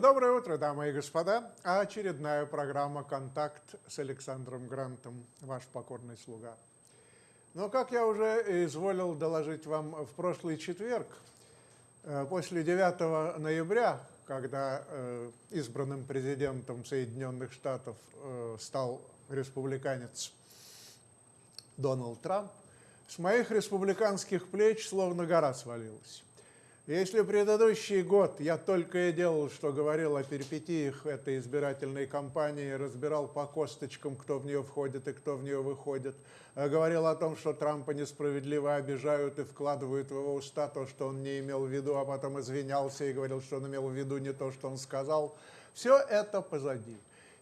Доброе утро, дамы и господа. Очередная программа «Контакт» с Александром Грантом, ваш покорный слуга. Но, как я уже изволил доложить вам в прошлый четверг, э, после 9 ноября, когда э, избранным президентом Соединенных Штатов э, стал республиканец Дональд Трамп, с моих республиканских плеч словно гора свалилась. Если предыдущий год я только и делал, что говорил о перипетиях этой избирательной кампании, разбирал по косточкам, кто в нее входит и кто в нее выходит, э, говорил о том, что Трампа несправедливо обижают и вкладывают в его уста то, что он не имел в виду, а потом извинялся и говорил, что он имел в виду не то, что он сказал, все это позади.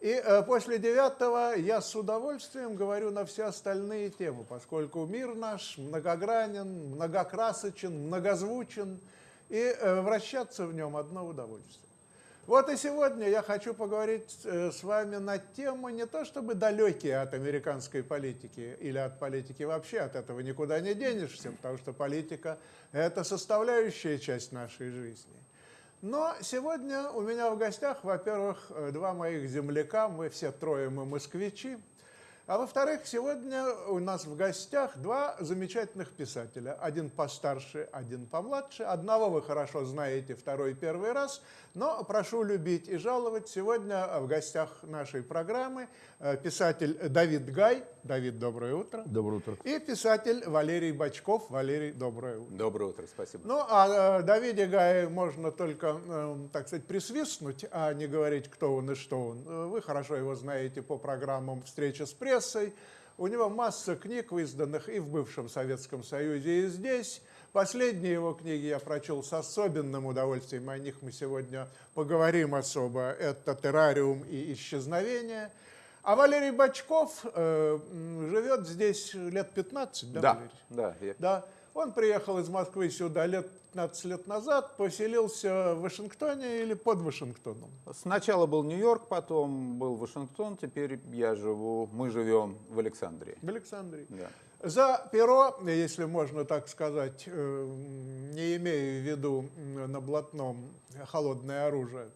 И э, после девятого я с удовольствием говорю на все остальные темы, поскольку мир наш многогранен, многокрасочен, многозвучен, и э, вращаться в нем одно удовольствие. Вот и сегодня я хочу поговорить э, с вами на тему не то чтобы далекие от американской политики или от политики вообще, от этого никуда не денешься, потому что политика – это составляющая часть нашей жизни. Но сегодня у меня в гостях, во-первых, э, два моих земляка, мы все трое мы москвичи, а во-вторых, сегодня у нас в гостях два замечательных писателя. Один постарше, один помладше. Одного вы хорошо знаете, второй первый раз. Но прошу любить и жаловать. Сегодня в гостях нашей программы э, писатель Давид Гай. Давид, доброе утро. Доброе утро. И писатель Валерий Бачков. Валерий, доброе утро. Доброе утро, спасибо. Ну, а э, Давиде Гае можно только, э, так сказать, присвистнуть, а не говорить, кто он и что он. Вы хорошо его знаете по программам «Встреча с прессой». У него масса книг, изданных и в бывшем Советском Союзе, и здесь. Последние его книги я прочел с особенным удовольствием, о них мы сегодня поговорим особо. Это «Террариум» и «Исчезновение». А Валерий Бачков э, живет здесь лет 15, да, да Валерий? Да, я... да. Он приехал из Москвы сюда лет 15 лет назад, поселился в Вашингтоне или под Вашингтоном? Сначала был Нью-Йорк, потом был Вашингтон, теперь я живу, мы живем в Александрии. В Александрии. Да. За перо, если можно так сказать, э, не имея в виду на блатном холодное оружие,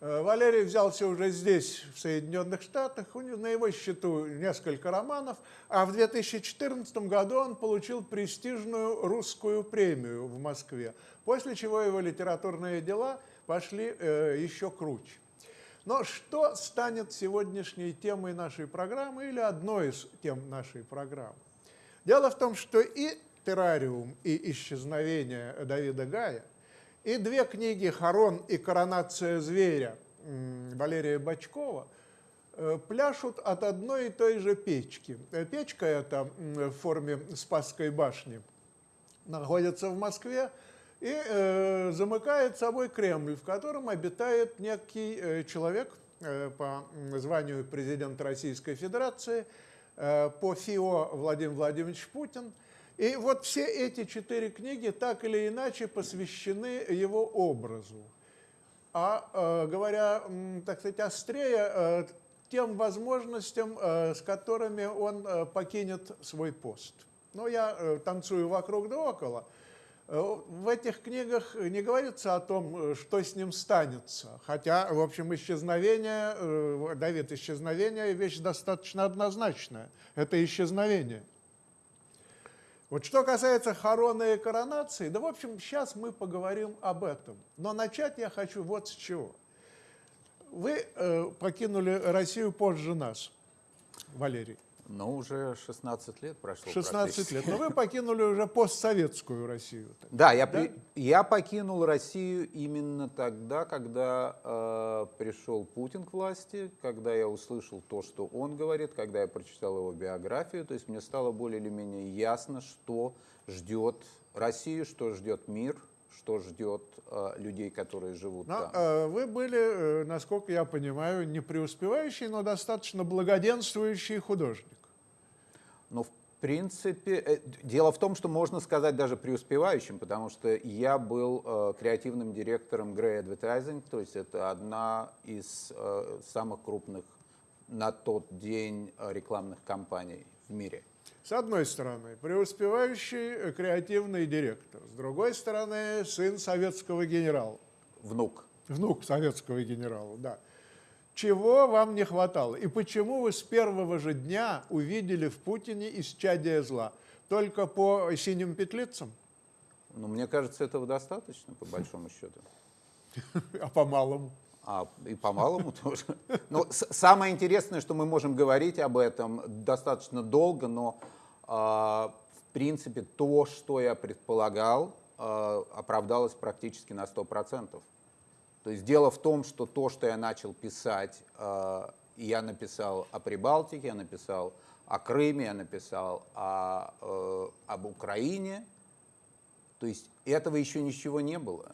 Валерий взялся уже здесь, в Соединенных Штатах, на его счету несколько романов, а в 2014 году он получил престижную русскую премию в Москве, после чего его литературные дела пошли э, еще круче. Но что станет сегодняшней темой нашей программы или одной из тем нашей программы? Дело в том, что и «Террариум», и «Исчезновение» Давида Гая, и две книги «Харон» и «Коронация зверя» Валерия Бачкова э, пляшут от одной и той же печки. Э, печка эта в форме Спасской башни находится в Москве и э, замыкает собой Кремль, в котором обитает некий человек по званию президента Российской Федерации – по ФИО Владимир Владимирович Путин. И вот все эти четыре книги так или иначе посвящены его образу. А э, говоря, так сказать, острее, э, тем возможностям, с которыми он покинет свой пост. Но я танцую вокруг да около – в этих книгах не говорится о том, что с ним станется. Хотя, в общем, исчезновение, э, Давид, исчезновение – вещь достаточно однозначная. Это исчезновение. Вот что касается хорона и коронации, да, в общем, сейчас мы поговорим об этом. Но начать я хочу вот с чего. Вы э, покинули Россию позже нас, Валерий. Ну, уже 16 лет прошло. 16 лет. Но вы покинули уже постсоветскую Россию. Да, я, да? Я покинул Россию именно тогда, когда э, пришел Путин к власти, когда я услышал то, что он говорит, когда я прочитал его биографию. То есть мне стало более или менее ясно, что ждет Россию, что ждет мир, что ждет э, людей, которые живут но, там. Э, вы были, э, насколько я понимаю, не преуспевающий, но достаточно благоденствующий художник. Ну, в принципе, э, дело в том, что можно сказать даже преуспевающим, потому что я был э, креативным директором Grey Advertising, то есть это одна из э, самых крупных на тот день э, рекламных кампаний в мире. С одной стороны, преуспевающий э, креативный директор, с другой стороны, сын советского генерала. Внук. внук советского генерала, да. Чего вам не хватало? И почему вы с первого же дня увидели в Путине исчадие зла? Только по синим петлицам? Ну, мне кажется, этого достаточно, по большому счету. А по малому? А, и по-малому тоже. Но с- самое интересное, что мы можем говорить об этом достаточно долго, но а, в принципе то, что я предполагал, а, оправдалось практически на 100%. То есть дело в том, что то, что я начал писать, и я написал о Прибалтике, я написал о Крыме, я написал о, э, об Украине, то есть этого еще ничего не было.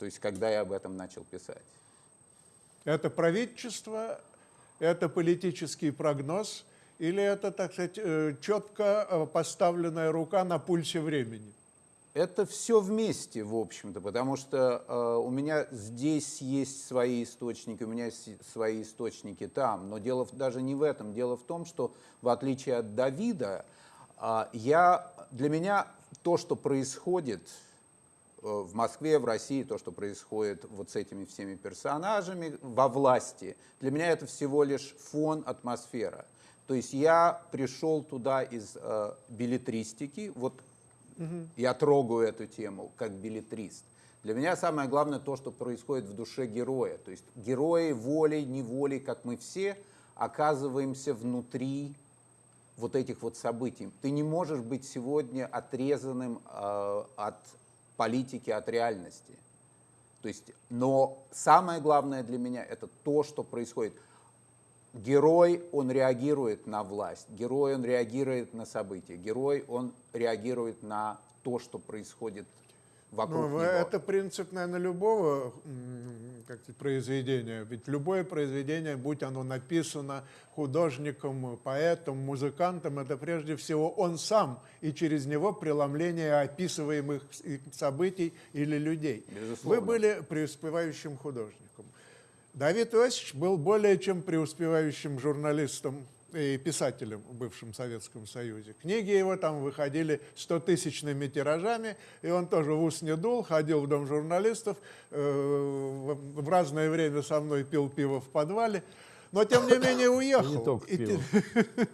То есть когда я об этом начал писать. Это правительство, это политический прогноз или это, так сказать, э, четко э, поставленная рука на пульсе времени? Это все вместе, в общем-то, потому что э, у меня здесь есть свои источники, у меня есть свои источники там. Но дело даже не в этом. Дело в том, что в отличие от Давида, э, я, для меня то, что происходит э, в Москве, в России, то, что происходит вот с этими всеми персонажами во власти, для меня это всего лишь фон, атмосфера. То есть я пришел туда из э, билетристики, вот я трогаю эту тему как билетрист. Для меня самое главное то, что происходит в душе героя. То есть герои волей, неволей, как мы все, оказываемся внутри вот этих вот событий. Ты не можешь быть сегодня отрезанным э, от политики, от реальности. То есть, но самое главное для меня это то, что происходит. Герой, он реагирует на власть, герой, он реагирует на события, герой, он реагирует на то, что происходит вокруг Ну, него. это принцип, наверное, любого как произведения. Ведь любое произведение, будь оно написано художником, поэтом, музыкантом, это прежде всего он сам, и через него преломление описываемых событий или людей. Безусловно. Вы были преуспевающим художником. Давид Иосифович был более чем преуспевающим журналистом и писателем в бывшем Советском Союзе. Книги его там выходили 100-тысячными тиражами, и он тоже в ус не дул, ходил в дом журналистов, э, в разное время со мной пил пиво в подвале, но тем не менее уехал. Не только пиво.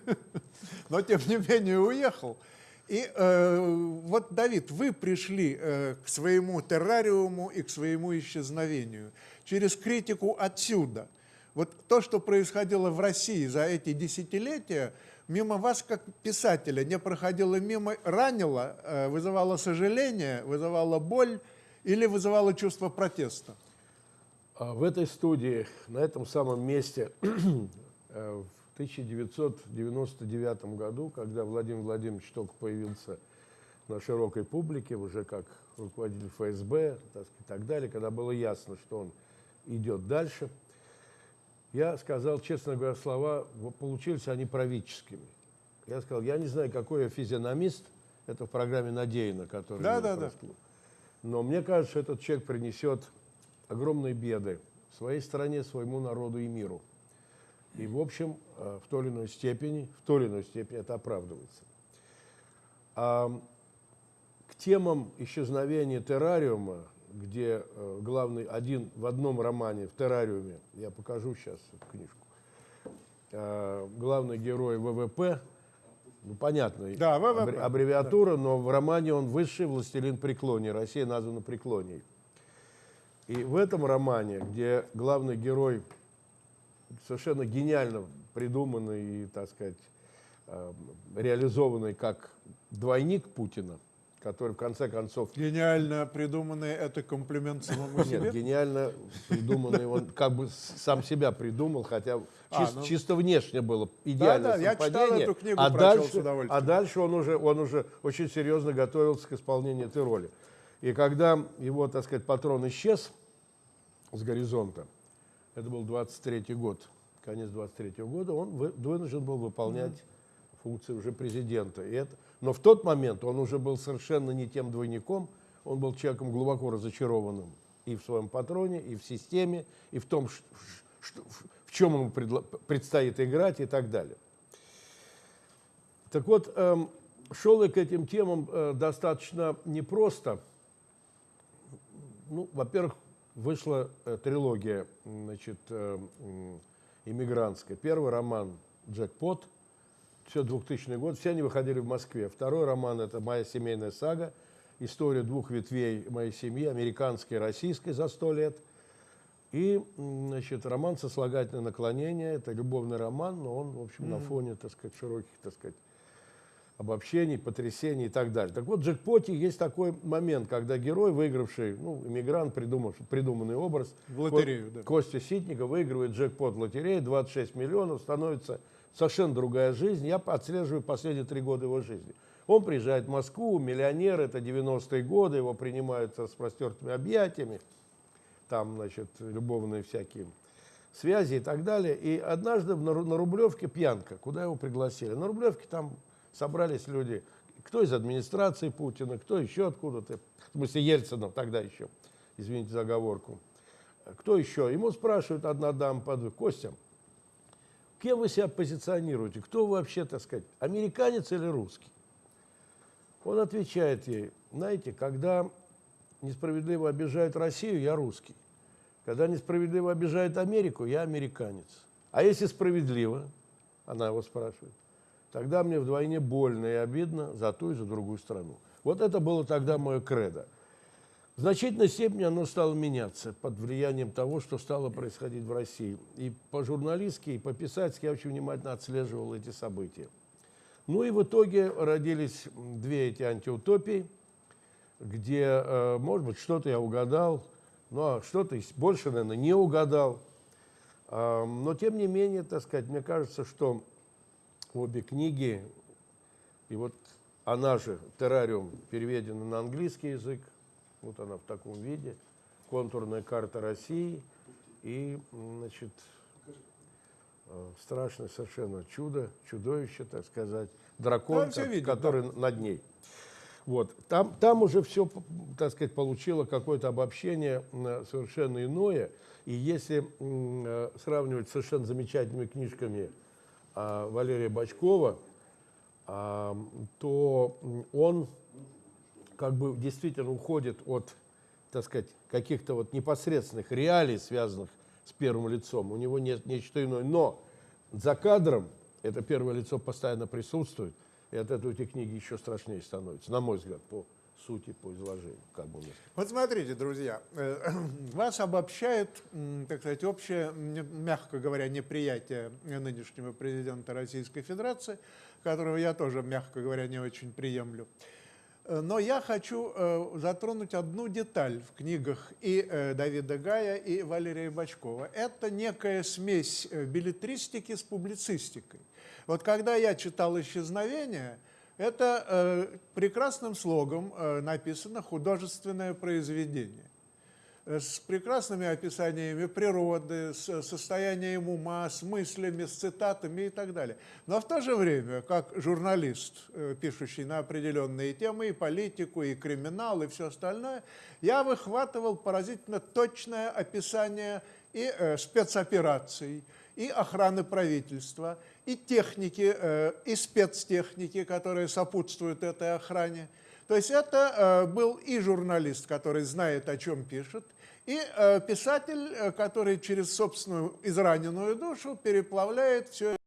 но тем не менее уехал. И э, вот, Давид, вы пришли э, к своему террариуму и к своему исчезновению через критику отсюда. Вот то, что происходило в России за эти десятилетия, мимо вас, как писателя, не проходило мимо, ранило, э, вызывало сожаление, вызывало боль или вызывало чувство протеста? А В этой студии, на этом самом месте, э, в 1999 году, когда Владимир Владимирович только появился на широкой публике, уже как руководитель ФСБ так и так далее, когда было ясно, что он идет дальше, я сказал, честно говоря, слова, получились они правительскими. Я сказал, я не знаю, какой я физиономист, это в программе «Надеяна», которая Да, да, да. Но мне кажется, что этот человек принесет огромные беды своей стране, своему народу и миру. И, в общем, э, в той или иной степени, в той или иной степени это оправдывается. А к темам исчезновения террариума, где э, главный один в одном романе в террариуме, я покажу сейчас эту книжку, э, главный герой ВВП, ну понятно, Да, ВВП, аббре- аббревиатура, но в романе он высший властелин преклоний, Россия названа преклонией. И в этом романе, где главный герой совершенно гениально придуманный и, так сказать, э, реализованный как двойник Путина, который в конце концов Гениально придуманный это комплимент самому себе? нет, гениально придуманный, он как бы сам себя придумал, хотя А, чис- ну. чисто внешне было идеальное Да-да, я читал совпадение, эту книгу, а дальше, удовольствием. а дальше он уже, он уже очень серьезно готовился к исполнению этой роли. И когда его, так сказать, патрон исчез с горизонта, это был 23 год, конец 23 года, он вы- вынужден был выполнять функции уже президента. И это, но в тот момент он уже был совершенно не тем двойником, он был человеком глубоко разочарованным и в своем патроне, и в системе, и в том, что- в чем ему предстоит играть и так далее. Так вот, эм, шел я к этим темам э, достаточно непросто. Ну, во-первых, вышла э, трилогия значит, э, иммигрантская. Первый роман «Джекпот», все 2000 год, все они выходили в Москве. Второй роман – это «Моя семейная сага», история двух ветвей моей семьи, американской и российской за сто лет. И, значит, роман «Сослагательное наклонение» – это любовный роман, но он, в общем, на фоне, так сказать, широких, так сказать, обобщений, потрясений и так далее. Так вот, в «Джекпоте» есть такой момент, когда герой, выигравший, ну, иммигрант, придумавший, придуманный образ, В лотерею, Ко- да. Костя Ситников выигрывает джекпот в лотерее, 26 миллионов, становится совершенно другая жизнь. Я отслеживаю последние три года его жизни. Он приезжает в Москву, миллионер, это 90-е годы, его принимают с распростертыми объятиями, там, значит, любовные всякие связи и так далее. И однажды на, Ру- на Рублевке пьянка, куда его пригласили. На Рублевке там собрались люди, кто из администрации Путина, кто еще откуда-то, в смысле Ельцина тогда еще, извините за оговорку. Кто еще? Ему спрашивает одна дама под Костя, кем вы себя позиционируете? Кто вы вообще, так сказать, американец или русский? Он отвечает ей, знаете, когда несправедливо обижают Россию, я русский. Когда несправедливо обижают Америку, я американец. А если справедливо, она его спрашивает, тогда мне вдвойне больно и обидно за ту и за другую страну. Вот это было тогда мое кредо. В значительной степени оно стало меняться под влиянием того, что стало происходить в России. И по-журналистски, и по-писательски я очень внимательно отслеживал эти события. Ну и в итоге родились две эти антиутопии, где, э, может быть, что-то я угадал, а что-то больше, наверное, не угадал. Но тем не менее, так сказать, мне кажется, что обе книги, и вот она же, террариум, переведена на английский язык, вот она в таком виде, контурная карта России и, значит, э, страшное совершенно чудо, чудовище, так сказать, дракон, Да, ко- видно, который над ней. Вот. Там, там уже все, так сказать, получило какое-то обобщение совершенно иное. И если э, сравнивать с совершенно замечательными книжками а, Валерия Бачкова, то он как бы действительно уходит от, так сказать, каких-то вот непосредственных реалий, связанных с первым лицом. У него нет нечто иное. Но за кадром это первое лицо постоянно присутствует, и от этого эти книги еще страшнее становятся, на мой взгляд, по сути, по изложению. Как бы. Вот смотрите, друзья, э, вас обобщает, так сказать, общее, мягко говоря, неприятие нынешнего президента Российской Федерации, которого я тоже, мягко говоря, не очень приемлю. Э, Но я хочу э, затронуть одну деталь в книгах и э, Давида Гая, и Валерия Бачкова. Это некая смесь билетристики с публицистикой. Вот когда я читал «Исчезновение», это прекрасным слогом написано художественное произведение с прекрасными описаниями природы, с состоянием ума, с мыслями, с цитатами и так далее. Но в то же время, как журналист, э, пишущий на определенные темы, и политику, и криминал, и все остальное, я выхватывал поразительно точное описание и э, спецопераций, и охраны правительства, и техники, э, и спецтехники, которые сопутствуют этой охране. То есть это э, был и журналист, который знает, о чем пишет, и э, писатель, э, который через собственную израненную душу переплавляет все